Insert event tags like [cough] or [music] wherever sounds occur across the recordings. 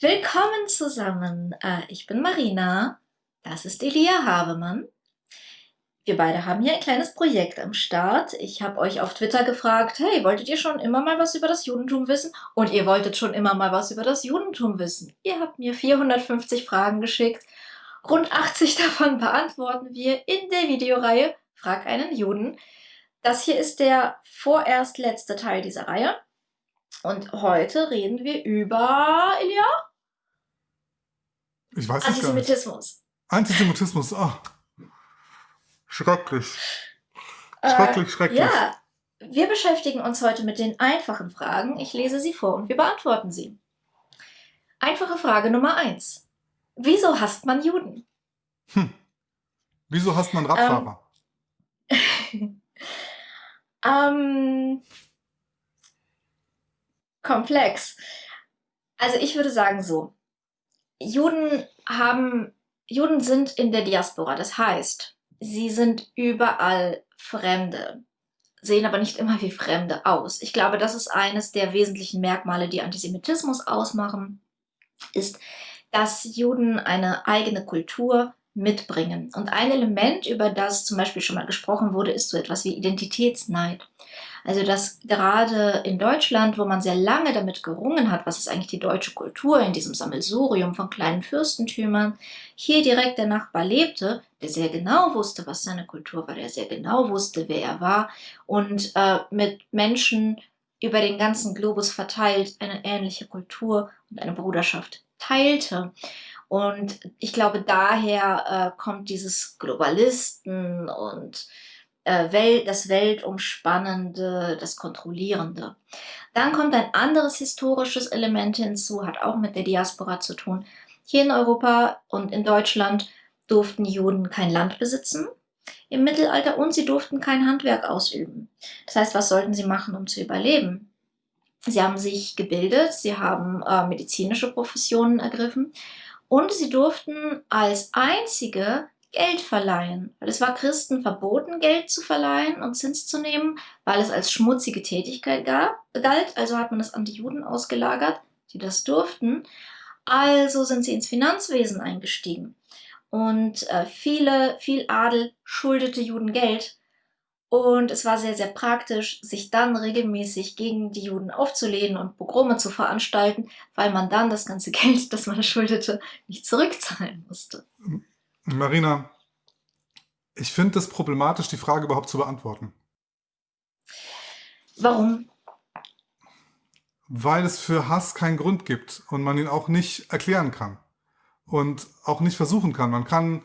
Willkommen zusammen. Äh, ich bin Marina. Das ist Elia Havemann. Wir beide haben hier ein kleines Projekt am Start. Ich habe euch auf Twitter gefragt, hey, wolltet ihr schon immer mal was über das Judentum wissen? Und ihr wolltet schon immer mal was über das Judentum wissen. Ihr habt mir 450 Fragen geschickt. Rund 80 [laughs] davon beantworten wir in der Videoreihe Frag einen Juden. Das hier ist der vorerst letzte Teil dieser Reihe. Und heute reden wir über, Elia? Ich weiß nicht Antisemitismus. Antisemitismus, oh. Schrecklich. Schrecklich, äh, schrecklich. Ja, wir beschäftigen uns heute mit den einfachen Fragen. Ich lese sie vor und wir beantworten sie. Einfache Frage Nummer eins. Wieso hasst man Juden? Hm. Wieso hasst man Radfahrer? Ähm, [laughs] ähm, komplex. Also ich würde sagen so. Juden haben, Juden sind in der Diaspora. Das heißt, sie sind überall Fremde, sehen aber nicht immer wie Fremde aus. Ich glaube, das ist eines der wesentlichen Merkmale, die Antisemitismus ausmachen, ist, dass Juden eine eigene Kultur mitbringen. Und ein Element, über das zum Beispiel schon mal gesprochen wurde, ist so etwas wie Identitätsneid. Also dass gerade in Deutschland, wo man sehr lange damit gerungen hat, was ist eigentlich die deutsche Kultur in diesem Sammelsurium von kleinen Fürstentümern, hier direkt der Nachbar lebte, der sehr genau wusste, was seine Kultur war, der sehr genau wusste, wer er war und äh, mit Menschen über den ganzen Globus verteilt eine ähnliche Kultur und eine Bruderschaft teilte. Und ich glaube, daher äh, kommt dieses Globalisten und äh, das Weltumspannende, das Kontrollierende. Dann kommt ein anderes historisches Element hinzu, hat auch mit der Diaspora zu tun. Hier in Europa und in Deutschland durften Juden kein Land besitzen im Mittelalter und sie durften kein Handwerk ausüben. Das heißt, was sollten sie machen, um zu überleben? Sie haben sich gebildet, sie haben äh, medizinische Professionen ergriffen und sie durften als einzige Geld verleihen. Weil es war Christen verboten, Geld zu verleihen und Zins zu nehmen, weil es als schmutzige Tätigkeit gab, galt. Also hat man es an die Juden ausgelagert, die das durften. Also sind sie ins Finanzwesen eingestiegen. Und äh, viele, viel Adel schuldete Juden Geld. Und es war sehr, sehr praktisch, sich dann regelmäßig gegen die Juden aufzulehnen und Pogrome zu veranstalten, weil man dann das ganze [laughs] Geld, das man schuldete, nicht zurückzahlen musste. Marina, ich finde es problematisch, die Frage überhaupt zu beantworten. Warum? Weil es für Hass keinen Grund gibt und man ihn auch nicht erklären kann und auch nicht versuchen kann. Man kann,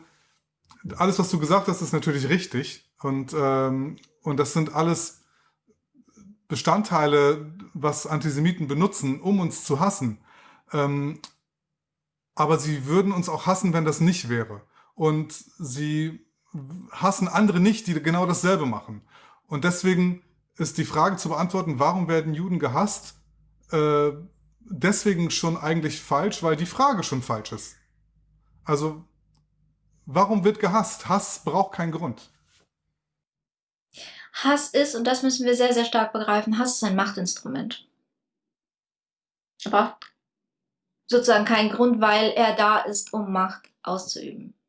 alles was du gesagt hast, ist natürlich richtig und, ähm, und das sind alles Bestandteile, was Antisemiten benutzen, um uns zu hassen. Ähm, aber sie würden uns auch hassen, wenn das nicht wäre und sie hassen andere nicht, die genau dasselbe machen. Und deswegen ist die Frage zu beantworten, warum werden Juden gehasst, äh, deswegen schon eigentlich falsch, weil die Frage schon falsch ist. Also, warum wird gehasst? Hass braucht keinen Grund. Hass ist, und das müssen wir sehr, sehr stark begreifen, Hass ist ein Machtinstrument. Er braucht sozusagen keinen Grund, weil er da ist, um Macht auszuüben.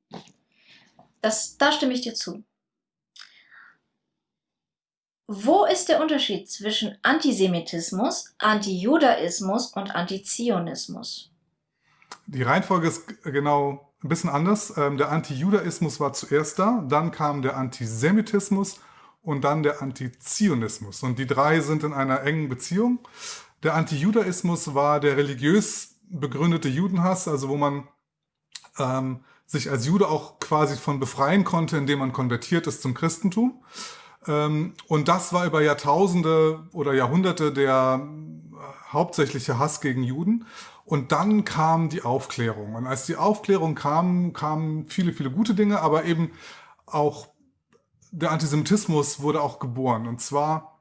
Das, da stimme ich dir zu. Wo ist der Unterschied zwischen Antisemitismus, Antijudaismus und Antizionismus? Die Reihenfolge ist genau ein bisschen anders. Ähm, der Antijudaismus war zuerst da, dann kam der Antisemitismus und dann der Antizionismus. Und die drei sind in einer engen Beziehung. Der Antijudaismus war der religiös begründete Judenhass, also wo man ähm, sich als Jude auch quasi von befreien konnte, indem man konvertiert ist zum Christentum. Ähm, und das war über Jahrtausende oder Jahrhunderte der äh, hauptsächliche Hass gegen Juden. Und dann kam die Aufklärung. Und als die Aufklärung kam, kamen viele, viele gute Dinge, aber eben auch der Antisemitismus wurde auch geboren. Und zwar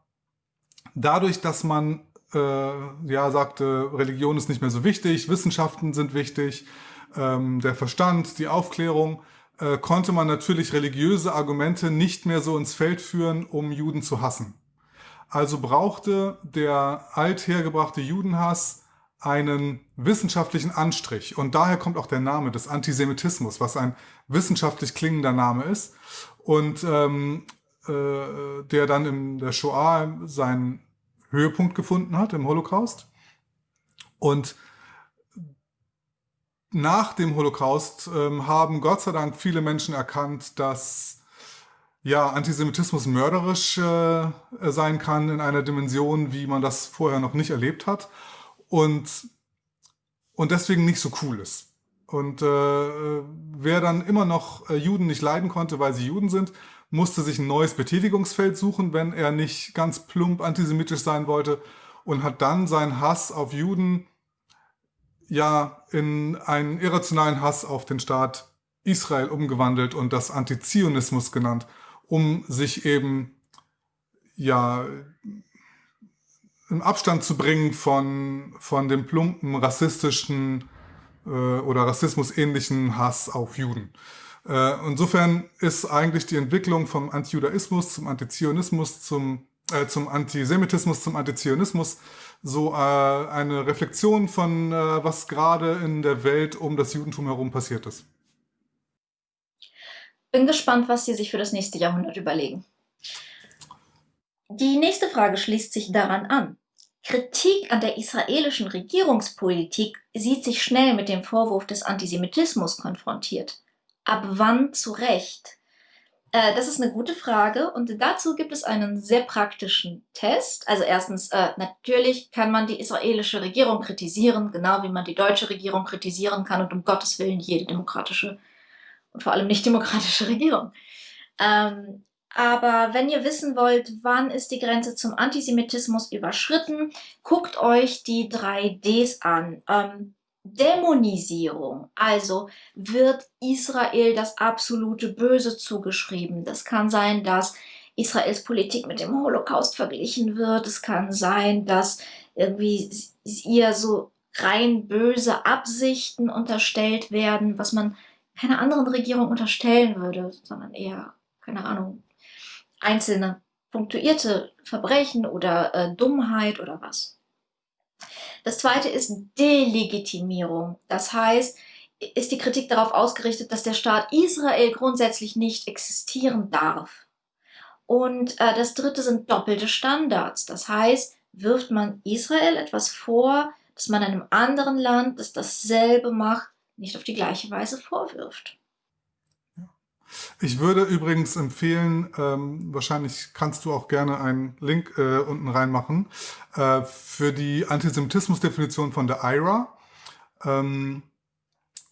dadurch, dass man äh, ja sagte, Religion ist nicht mehr so wichtig, Wissenschaften sind wichtig, ähm, der Verstand, die Aufklärung, äh, konnte man natürlich religiöse Argumente nicht mehr so ins Feld führen, um Juden zu hassen. Also brauchte der althergebrachte Judenhass einen wissenschaftlichen Anstrich. Und daher kommt auch der Name des Antisemitismus, was ein wissenschaftlich klingender Name ist. Und ähm, äh, der dann in der Shoah seinen Höhepunkt gefunden hat, im Holocaust. Und nach dem Holocaust ähm, haben Gott sei Dank viele Menschen erkannt, dass ja, Antisemitismus mörderisch äh, sein kann in einer Dimension, wie man das vorher noch nicht erlebt hat und, und deswegen nicht so cool ist. Und äh, wer dann immer noch äh, Juden nicht leiden konnte, weil sie Juden sind, musste sich ein neues Betätigungsfeld suchen, wenn er nicht ganz plump antisemitisch sein wollte und hat dann seinen Hass auf Juden ja in einen irrationalen Hass auf den Staat Israel umgewandelt und das Antizionismus genannt, um sich eben ja im Abstand zu bringen von, von dem plumpen rassistischen äh, oder rassismusähnlichen Hass auf Juden. Äh, insofern ist eigentlich die Entwicklung vom Antijudaismus zum Antizionismus, zum, äh, zum Antisemitismus, zum Antizionismus so äh, eine Reflexion von, äh, was gerade in der Welt um das Judentum herum passiert ist. Bin gespannt, was Sie sich für das nächste Jahrhundert überlegen. Die nächste Frage schließt sich daran an. Kritik an der israelischen Regierungspolitik sieht sich schnell mit dem Vorwurf des Antisemitismus konfrontiert. Ab wann zu Recht? Äh, das ist eine gute Frage und dazu gibt es einen sehr praktischen Test. Also erstens, äh, natürlich kann man die israelische Regierung kritisieren, genau wie man die deutsche Regierung kritisieren kann und um Gottes Willen jede demokratische und vor allem nicht demokratische [laughs] Regierung. Ähm, aber wenn ihr wissen wollt, wann ist die Grenze zum Antisemitismus überschritten, guckt euch die drei Ds an. Ähm, Dämonisierung, also wird Israel das absolute Böse zugeschrieben. Das kann sein, dass Israels Politik mit dem Holocaust verglichen wird. Es kann sein, dass irgendwie ihr so rein böse Absichten unterstellt werden, was man keiner anderen Regierung unterstellen würde, sondern eher, keine Ahnung, einzelne punktuierte Verbrechen oder äh, Dummheit oder was. Das zweite ist Delegitimierung. Das heißt, ist die Kritik darauf ausgerichtet, dass der Staat Israel grundsätzlich nicht existieren darf. Und äh, das dritte sind doppelte Standards. Das heißt, wirft man Israel etwas vor, dass man einem anderen Land, das dasselbe macht, nicht auf die gleiche Weise vorwirft. Ich würde übrigens empfehlen, ähm, wahrscheinlich kannst du auch gerne einen Link äh, unten reinmachen, äh, für die Antisemitismusdefinition von der IRA. Ähm,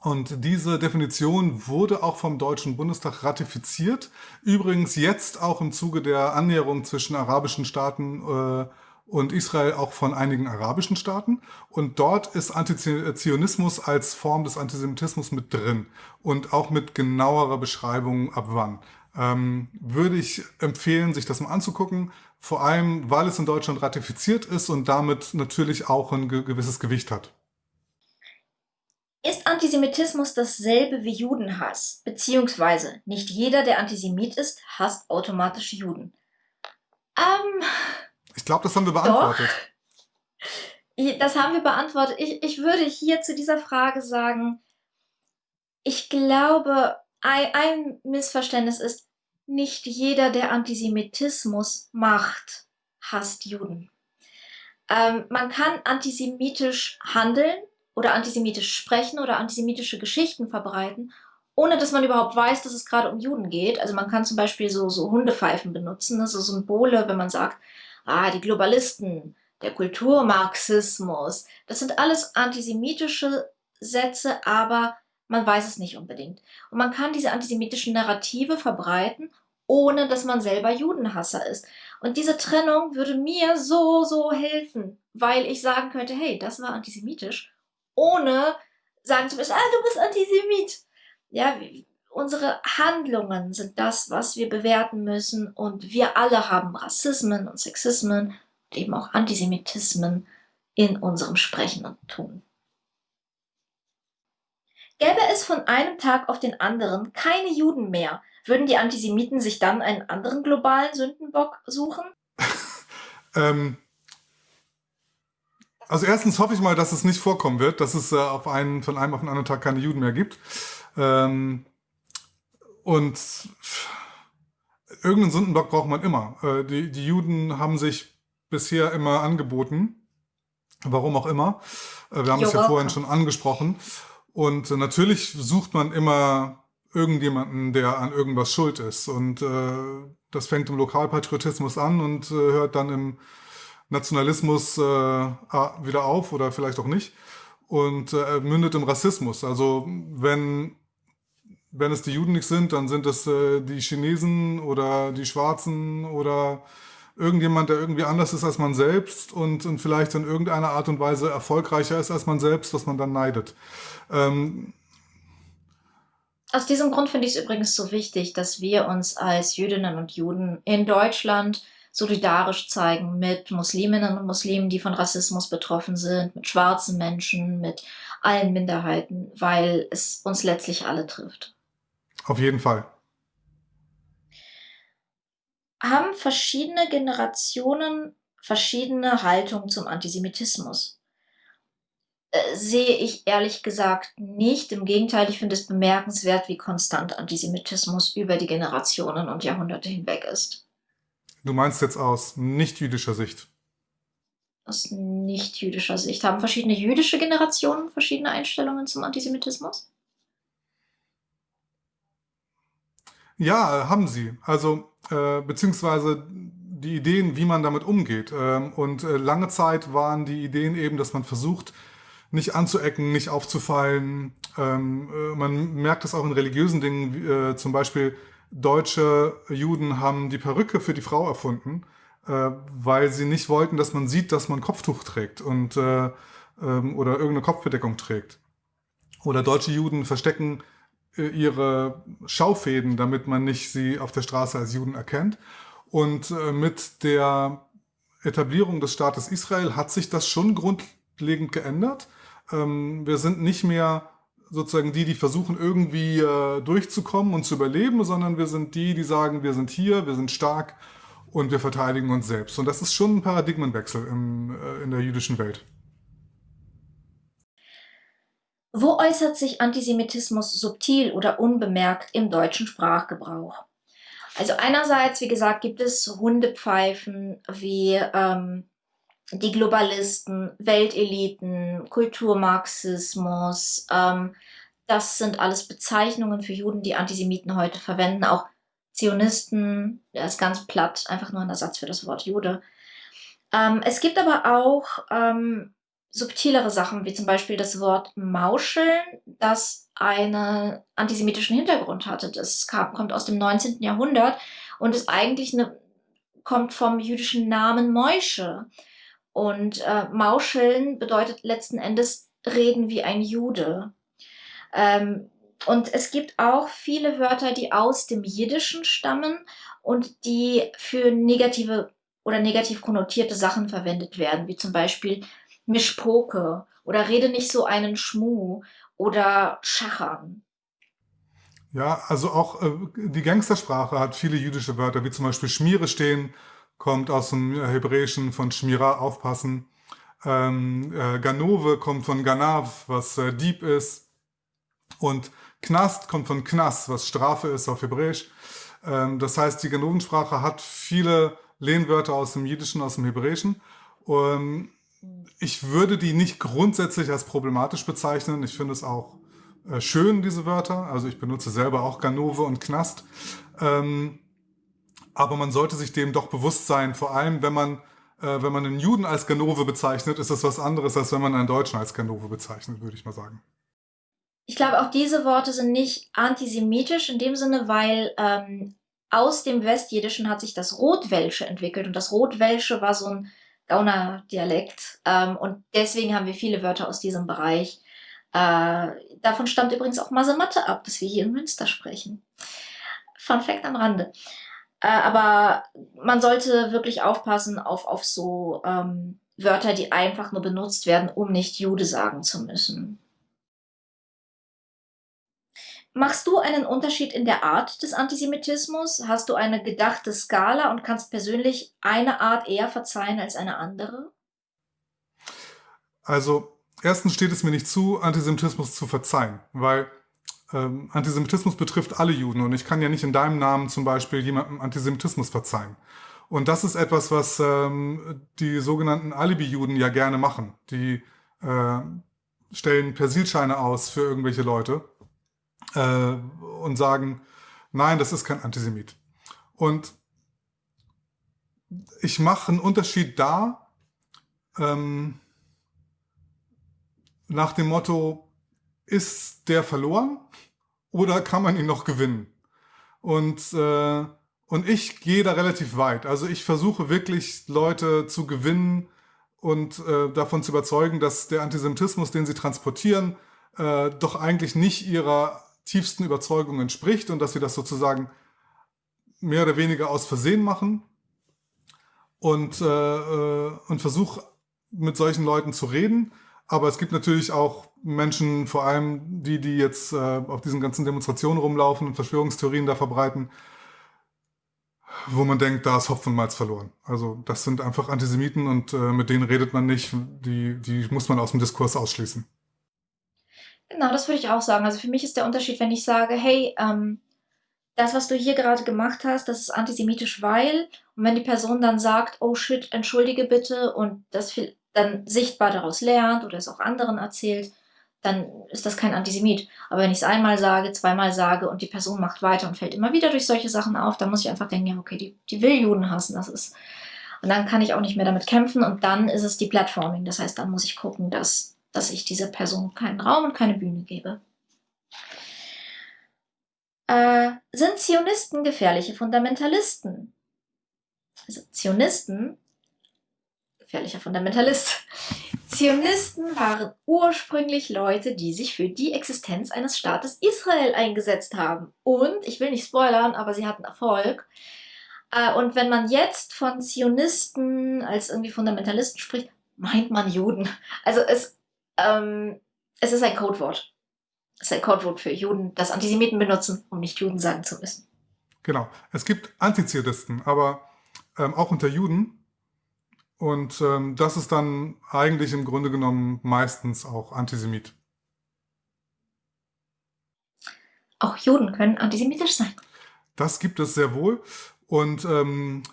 und diese Definition wurde auch vom Deutschen Bundestag ratifiziert. Übrigens jetzt auch im Zuge der Annäherung zwischen arabischen Staaten äh, und Israel auch von einigen arabischen Staaten. Und dort ist Antizionismus als Form des Antisemitismus mit drin und auch mit genauerer Beschreibung ab wann. Ähm, würde ich empfehlen, sich das mal anzugucken, vor allem, weil es in Deutschland ratifiziert ist und damit natürlich auch ein gewisses Gewicht hat. Ist Antisemitismus dasselbe wie Judenhass? Beziehungsweise nicht jeder, der Antisemit ist, hasst automatisch Juden. Ähm, ich glaube, das haben wir beantwortet. Doch. Das haben wir beantwortet. Ich, ich würde hier zu dieser Frage sagen, ich glaube, ein, Missverständnis ist, nicht jeder, der Antisemitismus macht, hasst Juden. Ähm, man kann antisemitisch handeln oder antisemitisch sprechen oder antisemitische Geschichten verbreiten, ohne dass man überhaupt weiß, dass es gerade um Juden geht. Also man kann zum Beispiel so, so Hundepfeifen benutzen, also Symbole, wenn man sagt, ah, die Globalisten, der Kulturmarxismus, das sind alles antisemitische Sätze, aber man weiß es nicht unbedingt. Und man kann diese antisemitischen Narrative verbreiten, ohne dass man selber Judenhasser ist. Und diese Trennung würde mir so, so helfen, weil ich sagen könnte, hey, das war antisemitisch, ohne sagen zu müssen, ah, du bist Antisemit. Ja, unsere Handlungen sind das, was wir bewerten müssen und wir alle haben Rassismen und Sexismen und eben auch Antisemitismen in unserem Sprechen und Tun. Gäbe es von einem Tag auf den anderen keine Juden mehr, würden die Antisemiten sich dann einen anderen globalen Sündenbock suchen? [laughs] ähm, Also erstens hoffe ich mal, dass es nicht vorkommen wird, dass es äh, auf einen, von einem auf den anderen Tag keine Juden mehr gibt. Ähm, und irgendeinen Sündenbock braucht man immer. Äh, die, die Juden haben sich bisher immer angeboten, warum auch immer. Äh, wir haben es ja vorhin schon angesprochen. Und natürlich sucht man immer irgendjemanden, der an irgendwas schuld ist. Und äh, das fängt im Lokalpatriotismus an und äh, hört dann im Nationalismus äh, wieder auf oder vielleicht auch nicht und äh, mündet im Rassismus. Also wenn, wenn es die Juden nicht sind, dann sind es äh, die Chinesen oder die Schwarzen oder irgendjemand, der irgendwie anders ist als man selbst und, und vielleicht in irgendeiner Art und Weise erfolgreicher ist als man selbst, was man dann neidet. Ähm, aus diesem Grund finde ich es übrigens so wichtig, dass wir uns als Jüdinnen und Juden in Deutschland solidarisch zeigen mit Musliminnen und Muslimen, die von Rassismus betroffen sind, mit schwarzen Menschen, mit allen Minderheiten, weil es uns letztlich alle trifft. Auf jeden Fall. Haben verschiedene Generationen verschiedene Haltungen zum Antisemitismus? Äh, sehe ich ehrlich gesagt nicht. Im Gegenteil, ich finde es bemerkenswert, wie konstant Antisemitismus über die Generationen und Jahrhunderte hinweg ist. Du meinst jetzt aus nicht-jüdischer Sicht? Aus nicht-jüdischer Sicht. Haben verschiedene jüdische Generationen verschiedene Einstellungen zum Antisemitismus? Ja, haben sie. Also, äh, beziehungsweise die Ideen, wie man damit umgeht. Ähm, und äh, lange Zeit waren die Ideen eben, dass man versucht, nicht anzuecken, nicht aufzufallen. Ähm, äh, man merkt das auch in religiösen Dingen, wie, äh, zum Beispiel deutsche Juden haben die Perücke für die Frau erfunden, äh, weil sie nicht wollten, dass man sieht, dass man Kopftuch trägt und äh, ähm, oder irgendeine Kopfbedeckung trägt. Oder deutsche Juden verstecken ihre Schaufäden, damit man nicht sie auf der Straße als Juden erkennt. Und äh, mit der Etablierung des Staates Israel hat sich das schon grundlegend geändert. Ähm, wir sind nicht mehr sozusagen die, die versuchen irgendwie äh, durchzukommen und zu überleben, sondern wir sind die, die sagen, wir sind hier, wir sind stark und wir verteidigen uns selbst. Und das ist schon ein Paradigmenwechsel äh, in der jüdischen Welt. Wo äußert sich Antisemitismus subtil oder unbemerkt im deutschen Sprachgebrauch? Also einerseits, wie gesagt, gibt es Hundepfeifen wie ähm, die Globalisten, Welteliten, Kulturmarxismus, ähm, das sind alles Bezeichnungen für Juden, die Antisemiten heute verwenden. Auch Zionisten, der ist ganz platt, einfach nur ein Ersatz für das Wort Jude. Ähm, es gibt aber auch ähm, subtilere Sachen, wie zum Beispiel das Wort Mauscheln, das einen antisemitischen Hintergrund hatte. Das kam, kommt aus dem 19. Jahrhundert und ist eigentlich eine, kommt vom jüdischen Namen Moische. Und äh, Mauscheln bedeutet letzten Endes reden wie ein Jude. Ähm, und es gibt auch viele Wörter, die aus dem Jiddischen stammen und die für negative oder negativ konnotierte Sachen verwendet werden, wie zum Beispiel Mischpoke oder rede nicht so einen Schmuh oder Schachern. Ja, also auch äh, die Gangstersprache hat viele jüdische Wörter, wie zum Beispiel Schmiere stehen kommt aus dem Hebräischen von Shmira, aufpassen. Ähm, äh, Ganove kommt von Ganav, was äh, Dieb ist. Und Knast kommt von Knas, was Strafe ist auf Hebräisch. Ähm, das heißt, die Ganovensprache hat viele Lehnwörter aus dem Jiddischen, aus dem Hebräischen. Und ich würde die nicht grundsätzlich als problematisch bezeichnen. Ich finde es auch äh, schön, diese Wörter. Also ich benutze selber auch Ganove und Knast. Ähm, aber man sollte sich dem doch bewusst sein, vor allem wenn man, äh, wenn man einen Juden als Ganove bezeichnet, ist das was anderes, als wenn man einen Deutschen als Ganove bezeichnet, würde ich mal sagen. Ich glaube, auch diese Worte sind nicht antisemitisch in dem Sinne, weil ähm, aus dem Westjiddischen hat sich das Rotwelsche entwickelt und das Rotwelsche war so ein Gauner-Dialekt ähm, und deswegen haben wir viele Wörter aus diesem Bereich. Äh, davon stammt übrigens auch Masematte ab, dass wir hier in Münster sprechen. Fun Fact am Rande. Äh, aber man sollte wirklich aufpassen auf, auf so ähm, Wörter, die einfach nur benutzt werden, um nicht Jude sagen zu müssen. Machst du einen Unterschied in der Art des Antisemitismus? Hast du eine gedachte Skala und kannst persönlich eine Art eher verzeihen als eine andere? Also erstens steht es mir nicht zu, Antisemitismus zu verzeihen, weil ähm, Antisemitismus betrifft alle Juden und ich kann ja nicht in deinem Namen zum Beispiel jemandem Antisemitismus verzeihen. Und das ist etwas, was ähm, die sogenannten Alibi-Juden ja gerne machen. Die äh, stellen Persilscheine aus für irgendwelche Leute äh, und sagen, nein, das ist kein Antisemit. Und ich mache einen Unterschied da, ähm, nach dem Motto, ist der verloren oder kann man ihn noch gewinnen? Und, äh, und ich gehe da relativ weit. Also ich versuche wirklich Leute zu gewinnen und äh, davon zu überzeugen, dass der Antisemitismus, den sie transportieren, äh, doch eigentlich nicht ihrer tiefsten Überzeugung entspricht und dass sie das sozusagen mehr oder weniger aus Versehen machen und, äh, äh und versuche mit solchen Leuten zu reden aber es gibt natürlich auch Menschen, vor allem die, die jetzt äh, auf diesen ganzen Demonstrationen rumlaufen und Verschwörungstheorien da verbreiten, wo man denkt, da ist Hopf und Malz verloren. Also das sind einfach Antisemiten und äh, mit denen redet man nicht, die, die muss man aus dem Diskurs ausschließen. Genau, das würde ich auch sagen. Also für mich ist der Unterschied, wenn ich sage, hey, ähm, das, was du hier gerade gemacht hast, das ist antisemitisch, weil, und wenn die Person dann sagt, oh shit, entschuldige bitte, und das dann sichtbar daraus lernt oder es auch anderen erzählt, dann ist das kein Antisemit. Aber wenn ich es einmal sage, zweimal sage und die Person macht weiter und fällt immer wieder durch solche Sachen auf, dann muss ich einfach denken, ja, okay, die, die will Juden hassen, das ist. Und dann kann ich auch nicht mehr damit kämpfen und dann ist es die Platforming. Das heißt, dann muss ich gucken, dass, dass ich dieser Person keinen Raum und keine Bühne gebe. Äh, sind Zionisten gefährliche Fundamentalisten? Also Zionisten gefährlicher Fundamentalist. [laughs] Zionisten waren ursprünglich Leute, die sich für die Existenz eines Staates Israel eingesetzt haben. Und, ich will nicht spoilern, aber sie hatten Erfolg. Äh, und wenn man jetzt von Zionisten als irgendwie Fundamentalisten spricht, meint man Juden. Also es, ähm, es ist ein Codewort. Es ist ein Codewort für Juden, das Antisemiten benutzen, um nicht Juden sagen zu müssen. Genau. Es gibt Antizionisten, aber ähm, auch unter Juden und ähm, das ist dann eigentlich im Grunde genommen meistens auch Antisemit. Auch Juden können antisemitisch sein. Das gibt es sehr wohl. Und ähm,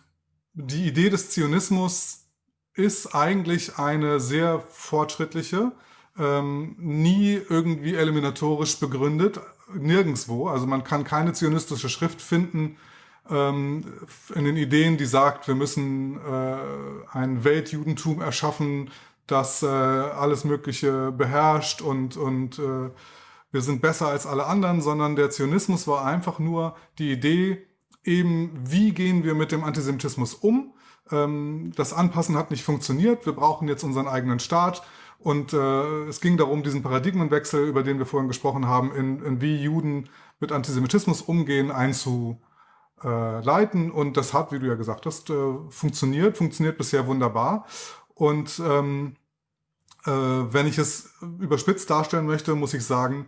die Idee des Zionismus ist eigentlich eine sehr fortschrittliche, ähm, nie irgendwie eliminatorisch begründet, nirgendwo. Also man kann keine zionistische Schrift finden, ähm, in den Ideen, die sagt, wir müssen äh, ein Weltjudentum erschaffen, das äh, alles Mögliche beherrscht und, und äh, wir sind besser als alle anderen, sondern der Zionismus war einfach nur die Idee, eben, wie gehen wir mit dem Antisemitismus um? Ähm, das Anpassen hat nicht funktioniert, wir brauchen jetzt unseren eigenen Staat. Und äh, es ging darum, diesen Paradigmenwechsel, über den wir vorhin gesprochen haben, in, in wie Juden mit Antisemitismus umgehen, einzu, äh, leiten. Und das hat, wie du ja gesagt hast, äh, funktioniert, funktioniert bisher wunderbar. Und ähm, äh, wenn ich es überspitzt darstellen möchte, muss ich sagen,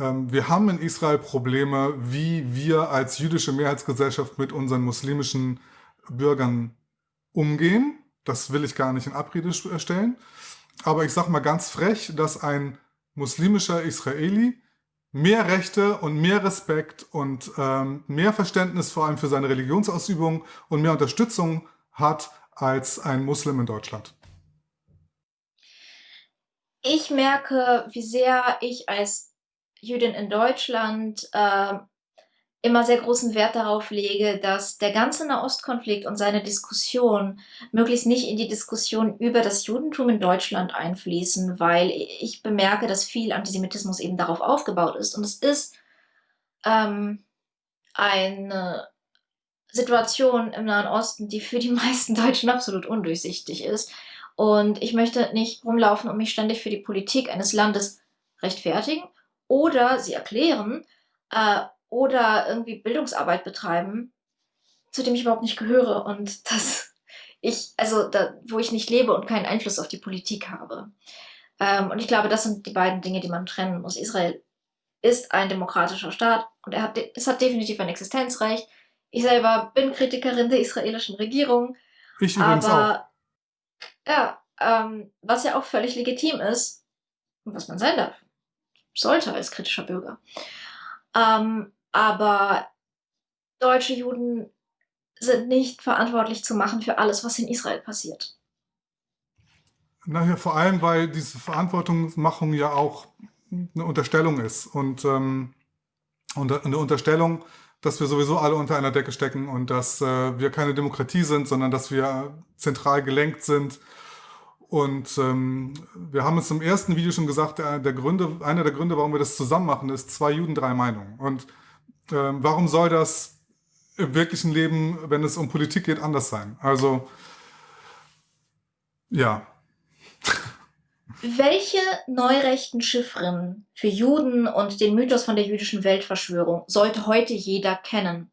ähm, wir haben in Israel Probleme, wie wir als jüdische Mehrheitsgesellschaft mit unseren muslimischen Bürgern umgehen. Das will ich gar nicht in Abrede stellen. Aber ich sage mal ganz frech, dass ein muslimischer Israeli mehr Rechte und mehr Respekt und ähm, mehr Verständnis vor allem für seine Religionsausübung und mehr Unterstützung hat als ein Muslim in Deutschland? Ich merke, wie sehr ich als Jüdin in Deutschland äh, immer sehr großen Wert darauf lege, dass der ganze Nahostkonflikt und seine Diskussion möglichst nicht in die Diskussion über das Judentum in Deutschland einfließen, weil ich bemerke, dass viel Antisemitismus eben darauf aufgebaut ist. Und es ist ähm, eine Situation im Nahen Osten, die für die [laughs] meisten Deutschen absolut undurchsichtig ist. Und ich möchte nicht rumlaufen und mich ständig für die Politik eines Landes rechtfertigen oder sie erklären, äh, oder irgendwie Bildungsarbeit betreiben, zu dem ich überhaupt nicht gehöre und [laughs] das ich, also da, wo ich nicht lebe und keinen Einfluss auf die Politik habe. Ähm, und ich glaube, das sind die beiden Dinge, die man trennen muss. Israel ist ein demokratischer Staat und er hat, es hat definitiv ein Existenzrecht. Ich selber bin Kritikerin der israelischen Regierung. Ich übrigens aber, auch. Ja, ähm, was ja auch völlig legitim ist und was man sein darf. Sollte als kritischer Bürger. Ähm, aber deutsche Juden sind nicht verantwortlich zu machen für alles, was in Israel passiert. Naja, vor allem, weil diese Verantwortungsmachung ja auch eine Unterstellung ist und, ähm, eine Unterstellung, dass wir sowieso alle unter einer Decke stecken und dass äh, wir keine Demokratie sind, sondern dass wir zentral gelenkt sind. Und ähm, wir haben es im ersten Video schon gesagt, der, der Gründe, einer der Gründe, warum wir das zusammen machen, ist zwei Juden, drei Meinungen. Und ähm, warum soll das im wirklichen Leben, wenn es um Politik geht, anders sein? Also, ja. [laughs] Welche neurechten Chiffren für Juden und den Mythos von der jüdischen Weltverschwörung sollte heute jeder kennen?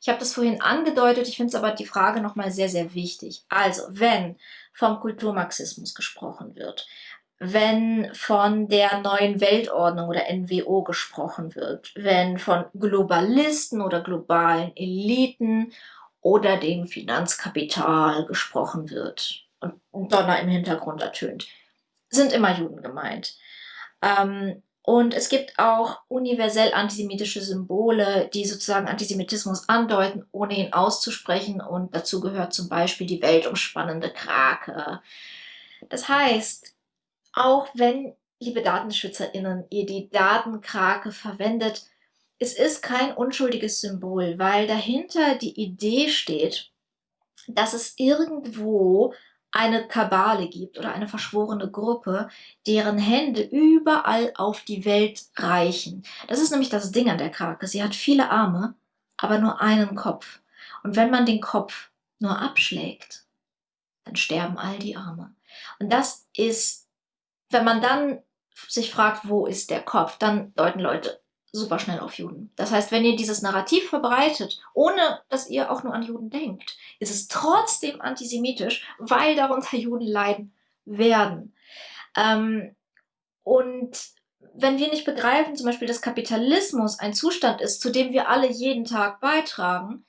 Ich habe das vorhin angedeutet, ich finde es aber die Frage nochmal sehr, sehr wichtig. Also, wenn vom Kulturmarxismus gesprochen wird, wenn von der neuen Weltordnung oder NWO gesprochen wird, wenn von Globalisten oder globalen Eliten oder dem Finanzkapital gesprochen wird und Donner im Hintergrund ertönt sind immer Juden gemeint. Ähm, und es gibt auch universell antisemitische Symbole, die sozusagen Antisemitismus andeuten, ohne ihn auszusprechen. Und dazu gehört zum Beispiel die weltumspannende Krake. Das heißt, auch wenn, liebe DatenschützerInnen, ihr die Datenkrake verwendet, es ist kein unschuldiges Symbol, weil dahinter die Idee steht, dass es irgendwo eine Kabale gibt oder eine verschworene Gruppe, deren Hände überall auf die Welt reichen. Das ist nämlich das Ding an der Krake. Sie hat viele Arme, aber nur einen Kopf. Und wenn man den Kopf nur abschlägt, dann sterben all die Arme. Und das ist, wenn man dann sich fragt, wo ist der Kopf, dann deuten Leute super schnell auf Juden. Das heißt, wenn ihr dieses Narrativ verbreitet, ohne dass ihr auch nur an Juden denkt, ist es trotzdem antisemitisch, weil darunter Juden leiden werden. Ähm, und wenn wir nicht begreifen, zum Beispiel, dass Kapitalismus ein Zustand ist, zu dem wir alle jeden Tag beitragen,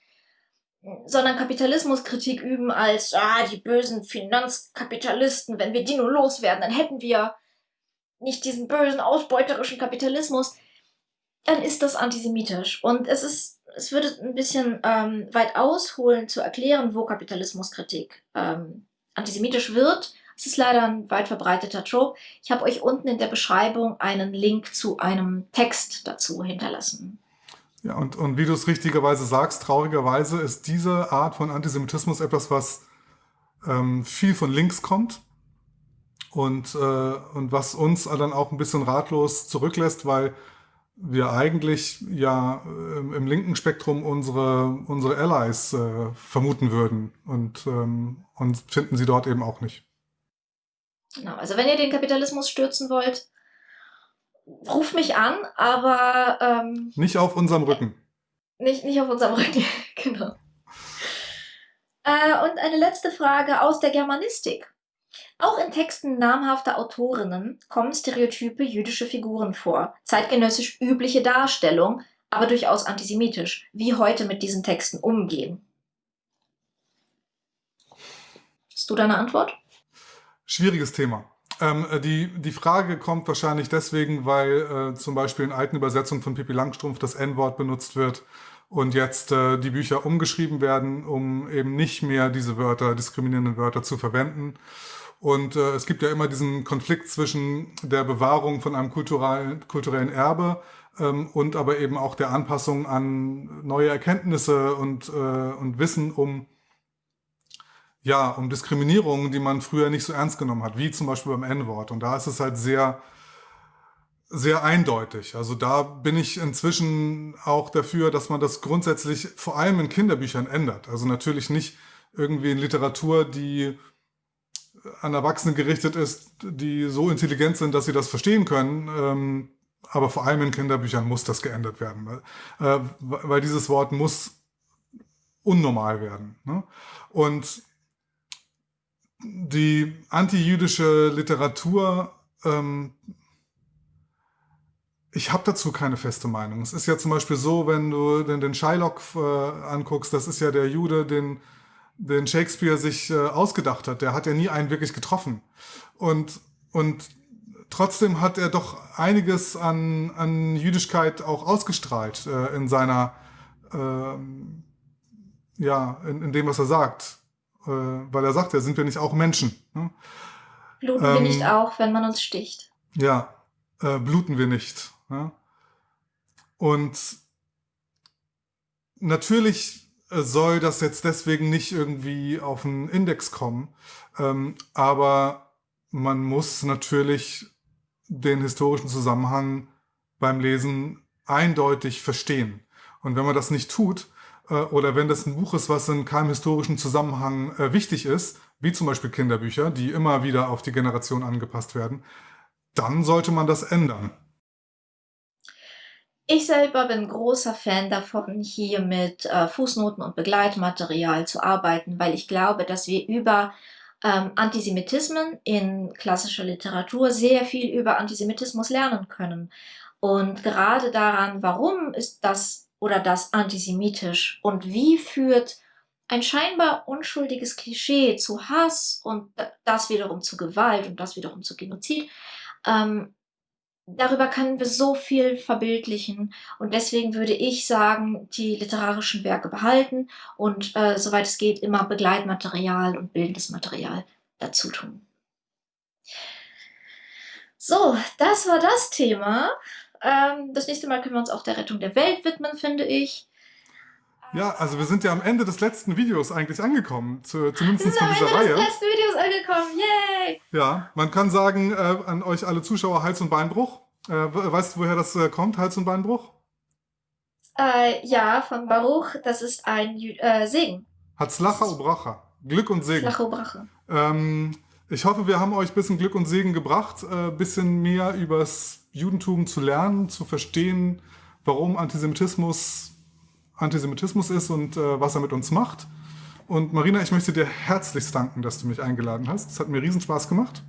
sondern Kapitalismuskritik üben als, ah, die bösen Finanzkapitalisten, wenn wir die nur loswerden, dann hätten wir nicht diesen bösen, ausbeuterischen Kapitalismus, dann ist das antisemitisch. Und es ist, es würde ein bisschen ähm, weit ausholen zu erklären, wo Kapitalismuskritik ähm, antisemitisch wird. Es ist leider ein weit verbreiteter Trope. Ich habe euch unten in der Beschreibung einen Link zu einem Text dazu hinterlassen. Ja, und, und wie du es richtigerweise sagst, traurigerweise ist diese Art von Antisemitismus etwas, was ähm, viel von links kommt und, äh, und was uns dann auch ein bisschen ratlos zurücklässt, weil wir eigentlich ja ähm, im linken Spektrum unsere, unsere Allies äh, vermuten würden und, ähm, und finden sie dort eben auch nicht. Genau, also wenn ihr den Kapitalismus stürzen wollt, ruft mich an, aber... Ähm, nicht auf unserem Rücken. Nicht, nicht auf unserem Rücken, [laughs] genau. Äh, und eine letzte Frage aus der Germanistik. Auch in Texten namhafter Autorinnen kommen stereotype jüdische Figuren vor, zeitgenössisch übliche Darstellung, aber durchaus antisemitisch. Wie heute mit diesen Texten umgehen? Hast du deine Antwort? Schwieriges Thema. Ähm, äh, die, die Frage kommt wahrscheinlich deswegen, weil äh, zum Beispiel in alten Übersetzungen von Pippi Langstrumpf das N-Wort benutzt wird und jetzt äh, die Bücher umgeschrieben werden, um eben nicht mehr diese Wörter, diskriminierenden Wörter zu verwenden. Und äh, es gibt ja immer diesen Konflikt zwischen der Bewahrung von einem kulturellen, kulturellen Erbe ähm, und aber eben auch der Anpassung an neue Erkenntnisse und, äh, und Wissen um, ja, um Diskriminierungen, die man früher nicht so ernst genommen hat, wie zum Beispiel beim N-Wort. Und da ist es halt sehr, sehr eindeutig. Also da bin ich inzwischen auch dafür, dass man das grundsätzlich vor allem in Kinderbüchern ändert. Also natürlich nicht irgendwie in Literatur, die an Erwachsene gerichtet ist, die so intelligent sind, dass sie das verstehen können. Ähm, aber vor allem in Kinderbüchern muss das geändert werden, weil, äh, dieses Wort muss unnormal werden. Ne? Und die antijüdische Literatur, ähm, ich habe dazu keine feste Meinung. Es ist ja zum Beispiel so, wenn du den, den Shylock äh, anguckst, das ist ja der Jude, den den Shakespeare sich äh, ausgedacht hat. Der hat ja nie einen wirklich getroffen. Und, und trotzdem hat er doch einiges an, an Jüdischkeit auch ausgestrahlt äh, in seiner, ähm, ja, in, in dem, was er sagt. Äh, weil er sagt, ja, sind wir nicht auch Menschen? Ne? Bluten ähm, wir nicht auch, wenn man uns sticht? Ja, äh, bluten wir nicht. Ja? Und natürlich äh, soll das jetzt deswegen nicht irgendwie auf einen Index kommen, ähm, aber man muss natürlich den historischen Zusammenhang beim Lesen eindeutig verstehen. Und wenn man das nicht tut, äh, oder wenn das ein Buch ist, was in keinem historischen Zusammenhang äh, wichtig ist, wie zum Beispiel Kinderbücher, die immer wieder auf die Generation angepasst werden, dann sollte man das ändern. Ich selber bin großer Fan davon, hier mit äh, Fußnoten und Begleitmaterial zu arbeiten, weil ich glaube, dass wir über ähm, Antisemitismen in klassischer Literatur sehr viel über Antisemitismus lernen können. Und gerade daran, warum ist das oder das antisemitisch und wie führt ein scheinbar unschuldiges Klischee zu Hass und das wiederum zu Gewalt und das wiederum zu Genozid, ähm, darüber können wir so viel verbildlichen und deswegen würde ich sagen, die literarischen Werke behalten und äh, soweit es geht immer Begleitmaterial und bildendes Material dazu tun. So, das war das Thema. Ähm, das nächste Mal können wir uns auch der Rettung der Welt widmen, finde ich. Ja, also wir sind ja am Ende des letzten Videos eigentlich angekommen, zu, zumindest wir sind von dieser am Ende Reihe. des letzten Videos angekommen, yay! Ja, man kann sagen, äh, an euch alle Zuschauer, Hals- und Beinbruch. Äh, weißt du, woher das äh, kommt, Hals- und Beinbruch? Äh, ja, von Baruch, das ist ein äh, Segen. Hatzlacha Obracha. Glück und Segen. Hatzlacha Obracha. Ähm, ich hoffe, wir haben euch ein bisschen Glück und Segen gebracht, ein äh, bisschen mehr übers Judentum zu lernen, zu verstehen, warum Antisemitismus Antisemitismus ist und äh, was er mit uns macht. Und Marina, ich möchte dir herzlichst danken, dass du mich eingeladen hast. Es hat mir riesen Spaß gemacht.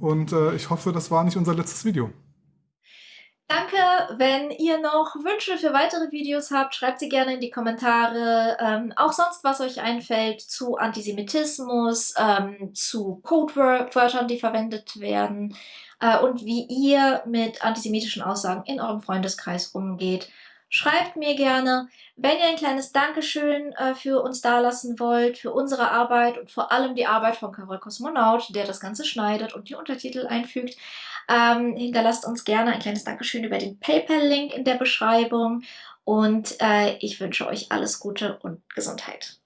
Und äh, ich hoffe, das war nicht unser letztes Video. Danke. Wenn ihr noch Wünsche für weitere Videos habt, schreibt sie gerne in die Kommentare. Ähm, auch sonst, was euch einfällt zu Antisemitismus, ähm, zu Codewörtern, die verwendet werden äh, und wie ihr mit antisemitischen Aussagen in eurem Freundeskreis umgeht. Schreibt mir gerne, wenn ihr ein kleines Dankeschön äh, für uns dalassen wollt, für unsere Arbeit und vor allem die Arbeit von Karol Kosmonaut, der das Ganze schneidet und die Untertitel einfügt. Ähm, hinterlasst uns gerne ein kleines Dankeschön über den PayPal-Link in der Beschreibung und äh, ich wünsche euch alles Gute und Gesundheit.